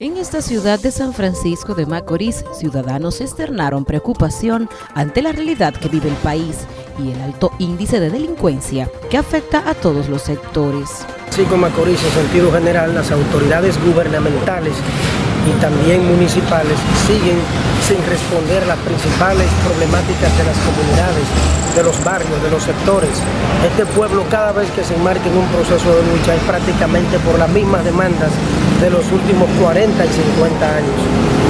En esta ciudad de San Francisco de Macorís, ciudadanos externaron preocupación ante la realidad que vive el país y el alto índice de delincuencia que afecta a todos los sectores. Como Macorís, en sentido general, las autoridades gubernamentales y también municipales siguen sin responder las principales problemáticas de las comunidades, de los barrios, de los sectores. Este pueblo cada vez que se enmarca en un proceso de lucha es prácticamente por las mismas demandas de los últimos 40 y 50 años.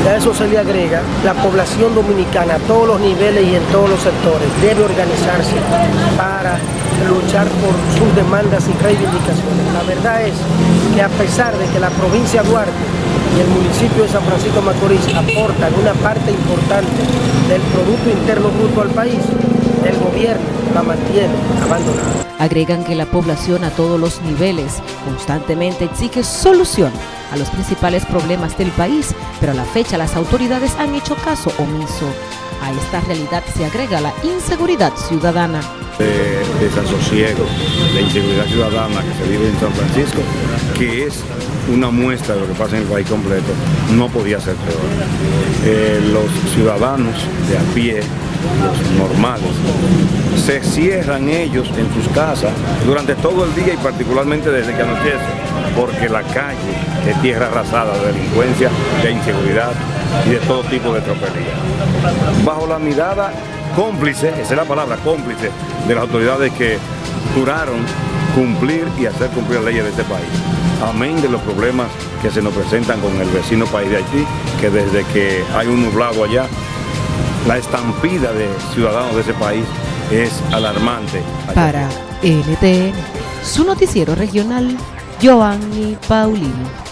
A eso se le agrega la población dominicana a todos los niveles y en todos los sectores debe organizarse para luchar por sus demandas y reivindicaciones. La verdad es que a pesar de que la provincia Duarte y el municipio de San Francisco Macorís aportan una parte importante del Producto Interno Bruto al país, el gobierno la mantiene abandonada. Agregan que la población a todos los niveles constantemente exige solución a los principales problemas del país, pero a la fecha las autoridades han hecho caso omiso. A esta realidad se agrega la inseguridad ciudadana. De desasosiego, de inseguridad ciudadana que se vive en San Francisco, que es una muestra de lo que pasa en el país completo, no podía ser peor. Eh, los ciudadanos de a pie, los normales, se cierran ellos en sus casas durante todo el día y particularmente desde que anochece, porque la calle es tierra arrasada de delincuencia, de inseguridad y de todo tipo de tropelía. Bajo la mirada cómplice, esa es la palabra, cómplice, de las autoridades que juraron cumplir y hacer cumplir las leyes de este país. Amén de los problemas que se nos presentan con el vecino país de Haití, que desde que hay un nublado allá, la estampida de ciudadanos de ese país es alarmante. Para NTN, su noticiero regional, Giovanni Paulino.